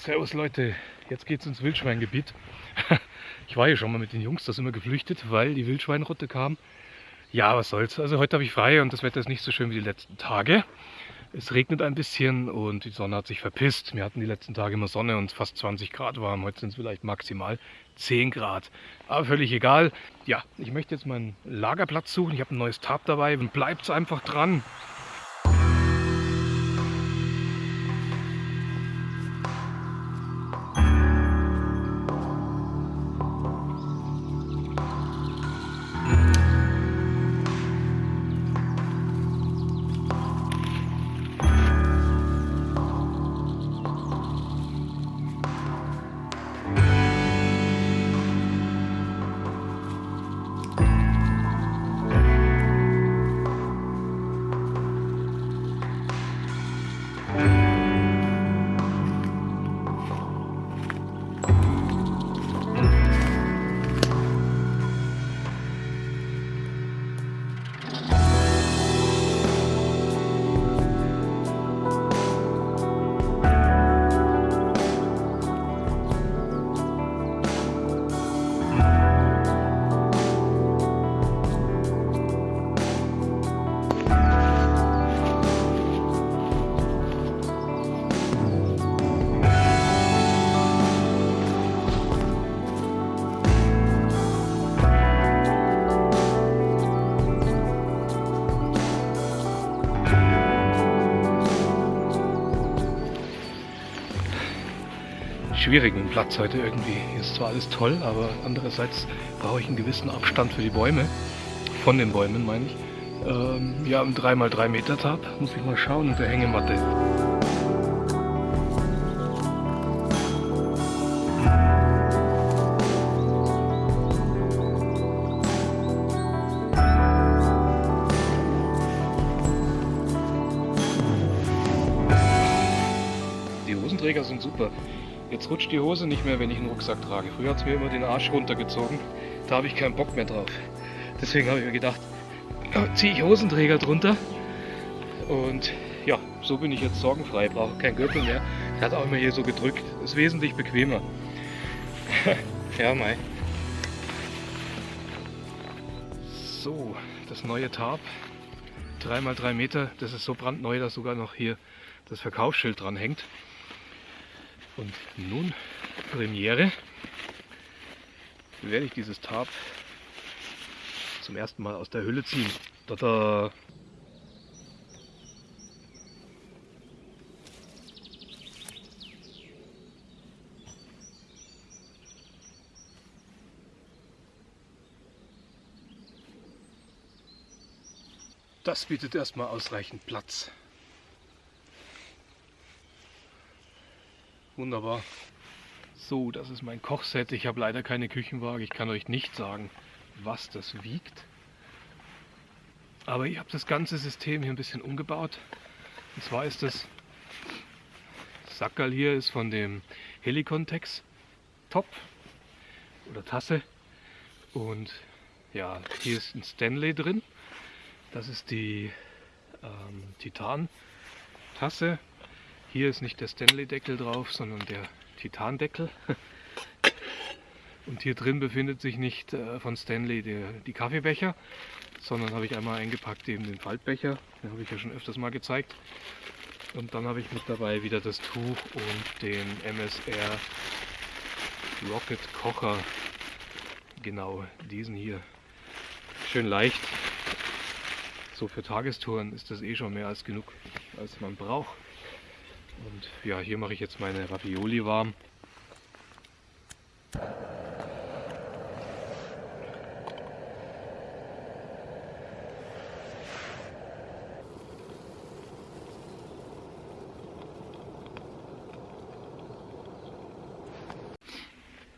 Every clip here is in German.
Servus Leute, jetzt geht's ins Wildschweingebiet. Ich war hier schon mal mit den Jungs, da sind wir geflüchtet, weil die Wildschweinrotte kam. Ja, was soll's. Also heute habe ich frei und das Wetter ist nicht so schön wie die letzten Tage. Es regnet ein bisschen und die Sonne hat sich verpisst. Wir hatten die letzten Tage immer Sonne und fast 20 Grad warm. Heute sind es vielleicht maximal 10 Grad. Aber völlig egal. Ja, ich möchte jetzt meinen Lagerplatz suchen. Ich habe ein neues Tab dabei bleibt einfach dran. Schwierigen Platz heute irgendwie. Hier ist zwar alles toll, aber andererseits brauche ich einen gewissen Abstand für die Bäume. Von den Bäumen meine ich. Ähm, ja, ein 3x3 Meter Tab. Muss ich mal schauen und der Hängematte. Die Hosenträger sind super. Jetzt rutscht die Hose nicht mehr, wenn ich einen Rucksack trage. Früher hat es mir immer den Arsch runtergezogen. Da habe ich keinen Bock mehr drauf. Deswegen habe ich mir gedacht, ziehe ich Hosenträger drunter. Und ja, so bin ich jetzt sorgenfrei. Brauche keinen Gürtel mehr. Der hat auch immer hier so gedrückt. Ist wesentlich bequemer. ja, Mai. So, das neue Tarp. 3x3 Meter. Das ist so brandneu, dass sogar noch hier das Verkaufsschild dran hängt. Und nun, Premiere, werde ich dieses Tarp zum ersten Mal aus der Hülle ziehen. Tada! Das bietet erstmal ausreichend Platz. Wunderbar. So, das ist mein Kochset. Ich habe leider keine Küchenwaage. Ich kann euch nicht sagen, was das wiegt. Aber ich habe das ganze System hier ein bisschen umgebaut. Und zwar ist das Sackerl hier ist von dem Helicontex Top oder Tasse. Und ja, hier ist ein Stanley drin. Das ist die ähm, Titan-Tasse hier ist nicht der Stanley-Deckel drauf, sondern der Titan-Deckel. Und hier drin befindet sich nicht äh, von Stanley der, die Kaffeebecher, sondern habe ich einmal eingepackt eben den Faltbecher. Den habe ich ja schon öfters mal gezeigt. Und dann habe ich mit dabei wieder das Tuch und den MSR Rocket Kocher. Genau, diesen hier. Schön leicht. So für Tagestouren ist das eh schon mehr als genug, als man braucht. Und ja, hier mache ich jetzt meine Ravioli warm.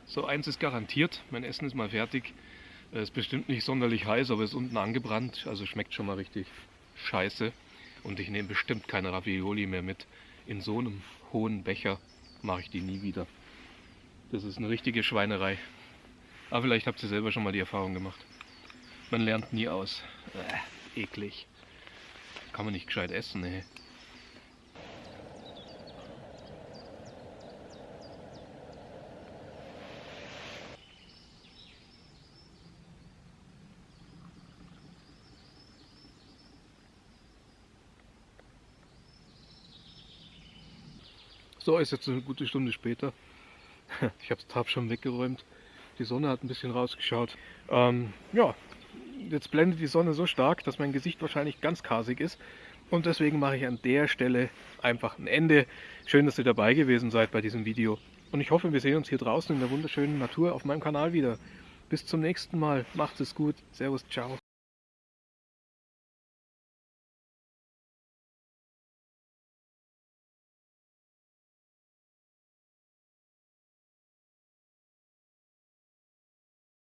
So, eins ist garantiert, mein Essen ist mal fertig. Es ist bestimmt nicht sonderlich heiß, aber es ist unten angebrannt, also schmeckt schon mal richtig scheiße. Und ich nehme bestimmt keine Ravioli mehr mit in so einem hohen Becher mache ich die nie wieder. Das ist eine richtige Schweinerei. Aber vielleicht habt ihr selber schon mal die Erfahrung gemacht. Man lernt nie aus. Äh, eklig. Kann man nicht gescheit essen, ey. So ist jetzt eine gute Stunde später. Ich habe das Tab schon weggeräumt. Die Sonne hat ein bisschen rausgeschaut. Ähm, ja, jetzt blendet die Sonne so stark, dass mein Gesicht wahrscheinlich ganz kasig ist. Und deswegen mache ich an der Stelle einfach ein Ende. Schön, dass ihr dabei gewesen seid bei diesem Video. Und ich hoffe, wir sehen uns hier draußen in der wunderschönen Natur auf meinem Kanal wieder. Bis zum nächsten Mal. Macht es gut. Servus, ciao.